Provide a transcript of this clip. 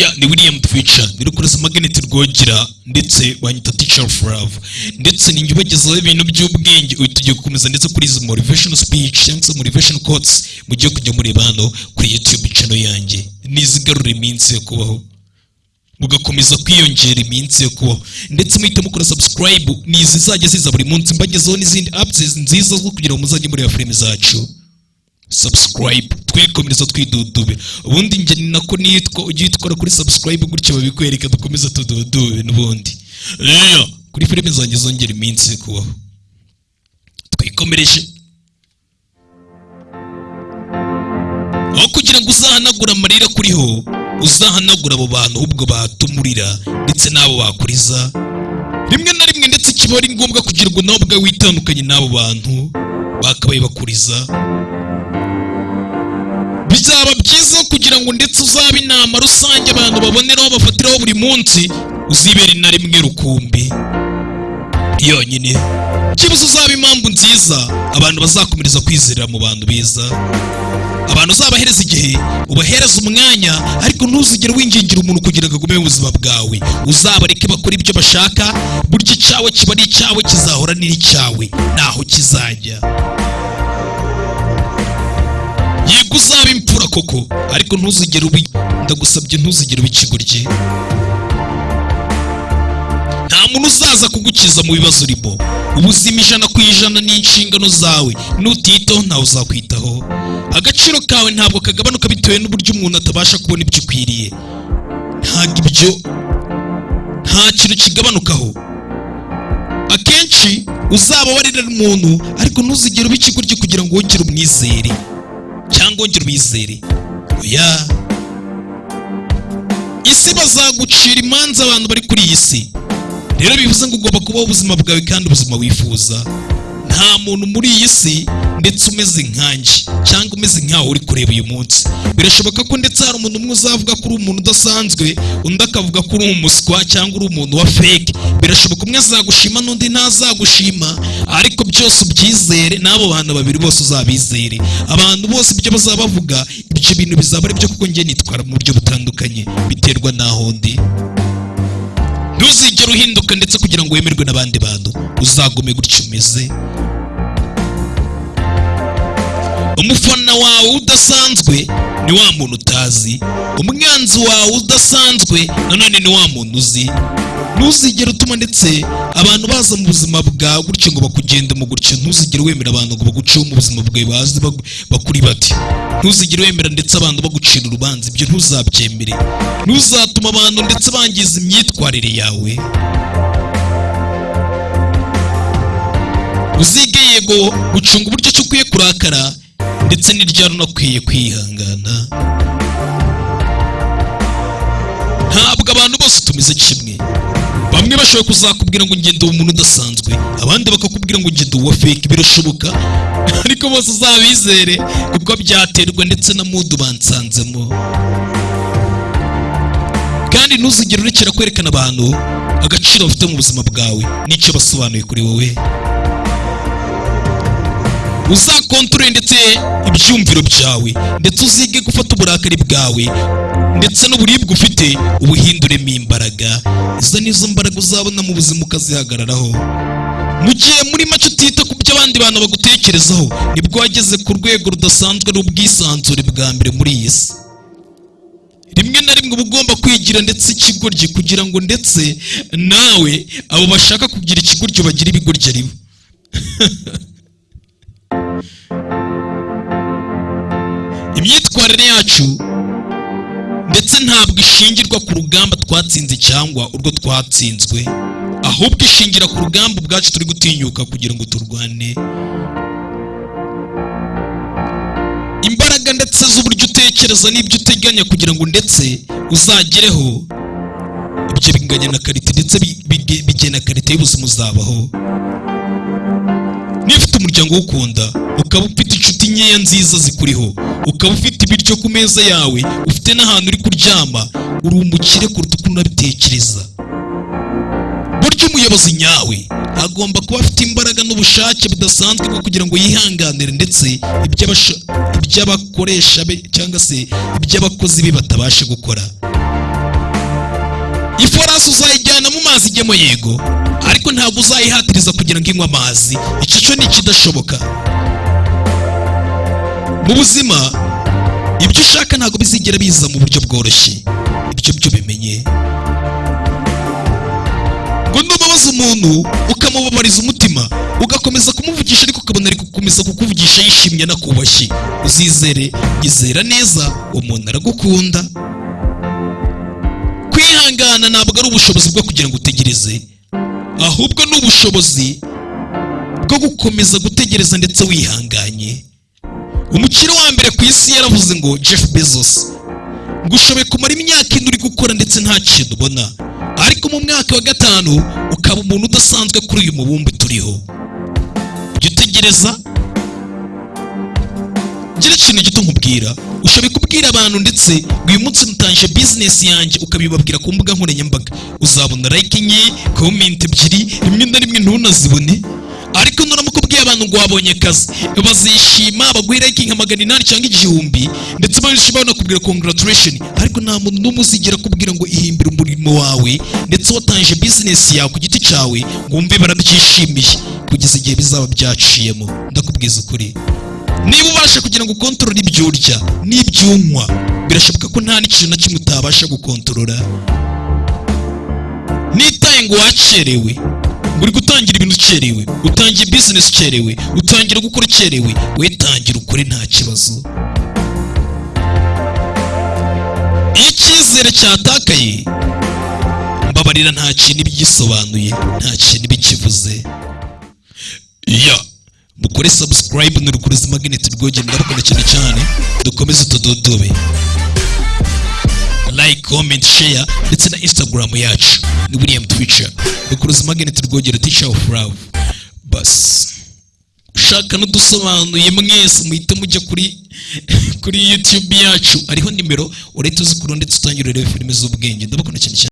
ya ni william twica ni rukurasa maganeti rwogera ndetse banyita teacher of love ndetse ninjye ubagezaho ibintu by'ubwenge. Uyu tugiye gukomeza ndetse kuri izi motivation speech cyangwa se motivation quotes mugiye kujya mureba hano kuri youtube channel yanjye. Nizigarura iminsi yo kubaho. Mugakomeza kwiyongera iminsi yo kubaho. Ndetse muhita mukora subscribe ni izizajya ziza buri munsi. Mbagezeho n'izindi apps nziza zo kugira ngo muzajye mureba filime zacu. Subscribe. Twikomereza twidudube. Ubundi njye ni nako nitwa ujye witwara kuri subscribe gutyo babikwereka dukomeza tududube n'ubundi. Rero kuri filime zanjye zongera iminsi kubaho. Twikomereje. Aho kugira ngo uzahanagure amarira kuriho uzahanagura abo bantu ahubwo batumurira ndetse n'abo bakuriza. Rimwe na rimwe ndetse kiba ari ngombwa kugira ngo nawe ubwawe witandukanye n'abo bantu. Bakabaye bakuriza bizaba byiza kugira ngo ndetse uzabe inama rusange abantu baboneraho bafatiraho buri munsi uzibera na rimwe rukumbi. Yonyine. Byibuze uzaba impamvu nziza abantu bazakomereza kwizerera mu bantu beza. Abantu uzabahereza igihe ubahereza umwanya ariko ntuzigere wingingira umuntu kugira ngo agume mu buzima bwawe. Uzabareke bakora ibyo bashaka burya icyawe kiba ari icyawe kizahora n'iri icyawe ntaho kizajya. Yego uzaba imfura koko ariko ntuzigere ubi ndagusabye ntuzigere uba nta muntu uzaza kugukiza mu bibazo urimo. Ubuzima ijana ku ijana ni inshingano zawe. Nutitaho ntawe uzakwitaho. Agaciro kawe ntabwo kagabanuka bitewe n'uburyo umuntu atabasha kubona ibyo ukwiriye. Ntabwo ibyo nta kintu kigabanukaho. Akenshi uzaba warira umuntu ariko ntuzigere uba ikigoryi kugira ngo wongere umwizere cyangwa wongere umwizere. Oya. Isi bazagucira imanza abantu bari kuri iyi si. Rero bivuze ngo ugomba kubaho ubuzima bwawe kandi ubuzima wifuza. Nta muntu muri iyi si ndetse umeze nkanjye cyangwa umeze nkaho uri kureba uyu munsi. Birashoboka ko ndetse hari umuntu umwe uzavuga ko uri umuntu udasanzwe undi akavuga ko uri umuswa cyangwa uri umuntu wa fake. Birashoboka umwe azagushima n'undi ntazagushima ariko byose ubyizere n'abo bantu babiri bose uzabizere. Abantu bose ibyo bazaba bavuga ibyo bintu bizaba ari byo kuko njye nitwara mu buryo butandukanye biterwa n'aho ndi. Ntuzigere uhinduka ndetse kugira ngo wemerwe n'abandi bantu. Uzagume gutyo umeze. Umufana wawe udasanzwe ni wa muntu utazi. Umwanzi wawe udasanzwe nanone ni wa muntu uzi. Ntuzigere utuma ndetse abantu baza mu buzima bwawe gutyo ngo bakugende mu gutyo. Ntuzigere wemera abantu ngo baguceho mu buzima bwawe bazi bakuri bati. Ntuzigere wemera ndetse abantu bagucira urubanza ibyo ntuzabyemere. Ntuzatuma abantu ndetse bangiza imyitwarire yawe. Uzige yego gucunga uburyo ki ukwiye kurakara ndetse n'iryari unakwiye kwihangana. Ntabwo abantu bose tumeze kimwe. Bamwe bashobora kuzakubwira ngo ngende uwo muntu udasanzwe abandi bakakubwira ngo ngende uwa fake birashoboka? Ariko bose uzabizere kuko byaterwa ndetse na mudu bansanzemo. Kandi ntuzigere urekera kwerekana abantu agaciro bafite mu buzima bwawe n'icyo basobanuye kuri wowe uzakontorore ndetse ibyumviro byawe ndetse uzige gufata uburakari bwawe ndetse n'uburibwe ufite ubuhinduremo imbaraga. Izo nizo mbaraga uzabona mu buzima ukazihagararaho. Mu gihe muri make utita ku byo abandi bantu bagutekerezaho ni bwo wageze ku rwego rudasanzwe n'ubwisanzure bwa mbere muri iyi si. Rimwe na rimwe uba ugomba kwigira ndetse ikigoryi kugira ngo ndetse nawe abo bashaka kugira ikigoryi bagire ibigoryi ari imyitwarire yacu ndetse ntabwo ishingirwa ku rugamba twatsinze cyangwa urwo twatsinzwe. Ahubwo ishingira ku rugamba ubwacu turi gutinyuka kugira ngo turwane. Imbaraga ndetse z'uburyo utekereza n'ibyo uteganya kugira ngo ndetse uzagereho ibyo binganya na karite ndetse bigena karite y'ubuzima uzabaho. umuryango ukunda ukaba ufite inshuti nkeya nziza zikuriho. Ukaba ufite ibiryo ku meza yawe ufite n'ahantu uri kuryama uri umukire kuruta uko unabitekereza. Burya umuyobozi nyawe agomba kuba afite imbaraga n'ubushake budasanzwe bwo kugira ngo yihanganire ndetse iby'abakoresha be cyangwa se iby'abakozi be batabasha gukora. Iforasi uzayijyana mu mazi ijyemo yego. Ariko ntabwo uzayihatiriza kugira ngo inywe amazi. Icyo cyo ni ikidashoboka. Mu buzima ibyo ushaka ntabwo bizigera biza mu buryo bworoshye. Ibyo byo bimenye. Ngo nubabaza umuntu ukamubabariza umutima ugakomeza kumuvugisha ariko ukabona ari gukomeza kukuvugisha yishimye anakubashye uzizere izera neza umuntu aragukunda. Kwihangana ntabwo ari ubushobozi bwo kugira ngo utegereze. Ahubwo ni ubushobozi bwo gukomeza gutegereza ndetse wihanganye. Umukire wa mbere ku isi yaravuze ngo jeff bezos ngo ushoboye kumara imyaka ine uri gukora ndetse nta kintu ubona. Ariko mu mwaka wa gatanu ukaba umuntu udasanzwe kuri uyu mubumbe turiho. Jya utegereza gira ikintu gito nkubwira. Ushoboye kubwira abantu ndetse uyu munsi nutangije bizinesi yanjye ukabibabwira ku mbuga nkoranyambaga. Uzabona like enye komenti ebyiri rimwe na rimwe ntunazibone. Ariko nuramuka ubwiye abantu ngo wabonye akazi. Bazishima baguhe like nka magana inani cyangwa igihumbi ndetse benshi banakubwira congratulation. Ariko nta muntu n'umwe uzigera ngo ihimbire umurimo wawe ndetse watangije bizinesi yawe ku giti cyawe ngo wumve barabyishimiye kugeza igihe bizaba byaciyemo. Ndakubwiza ukuri. Niba ubasha kugira ngo ukontorore ibyo urya n'ibyo unywa birashoboka ko nta n'ikintu na kimwe utabasha gukontorora. Nitaye ngo wakerewe ngo uri gutangira ibintu ukerewe utangiye bizinesi ukerewe utangira gukora ukerewe wetangira ukore nta kibazo. Iyo icyizere cyatakaye mbabarira nta kintu ibigisobanuye nta kintu ibikivuze ya. Mukore subscribe ni rukuruzi magnet rwogera ndabakunda cyane cyane dukomeze tudodobe. Like comment share ndetse na instagram yacu ni william twitter rukuruzi magnet rwogera teacher of love. Bas. Ushaka n'udusobanuye mwese muhite mujya kuri kuri youtube yacu. Ariho nimero urahita uzikura ndetse utangire urebe filime z'ubwenge. Ndabakunda cyane cyane.